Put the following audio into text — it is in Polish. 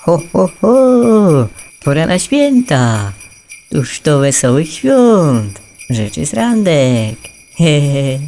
Ho, ho, ho! Pora na święta! Tuż to wesołych świąt! Rzeczy z randek! Hehe.